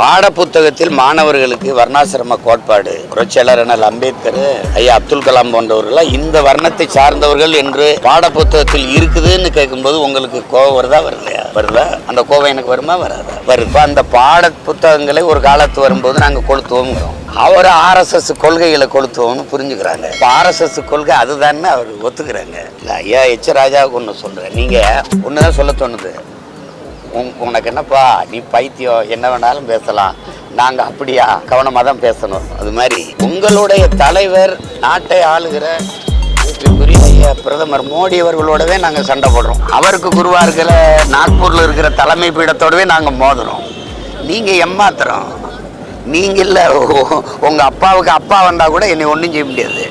பாட புத்தகத்தில் மாணவர்களுக்கு வர்ணாசிரம கோட்பாடு. புரட்சியாளர் என அம்பேத்கர் ஐயா அப்துல் கலாம் போன்றவர்கள் இந்த வர்ணத்தை சார்ந்தவர்கள் என்று பாட புத்தகத்தில் இருக்குதுன்னு கேட்கும்போது உங்களுக்கு கோவம் வருதா வரலையா? வருதா? அந்த கோவம் எனக்கு வருமா வராதா? வருது. அந்த பாட புத்தகங்களை ஒரு காலத்து வரும்போது நாங்கள் கொளுத்துவோங்கிறோம் அவர் ஆர்எஸ்எஸ் கொள்கைகளை கொளுத்துவோம்னு புரிஞ்சுக்கிறாங்க. இப்போ ஆர்எஸ்எஸ் கொள்கை அதுதான்னு அவர் ஒத்துக்கிறாங்க. இல்லை ஐயா எச் ராஜாவுக்கு ஒன்று சொல்கிறேன் நீங்கள் ஒன்று தான் சொல்ல தோணுது. உன் உனக்கு என்னப்பா நீ பைத்தியம் என்ன வேணாலும் பேசலாம். நாங்க அப்படியா? கவனமா தான் பேசணும். அது மாதிரி. உங்களுடைய தலைவர் நாட்டை ஆளுகிற ஐயா பிரதமர் மோடி அவர்களோடவே நாங்க சண்டை போடுறோம். அவருக்கு குருவா இருக்கிற நாக்பூர்ல இருக்கிற தலைமை பீடத்தோடவே நாங்க மோதுறோம். நீங்க எம்மாத்திரம் நீங்க இல்ல உங்கள் உங்க அப்பாவுக்கு அப்பா வந்தா கூட என்னை ஒன்றும் செய்ய முடியாது.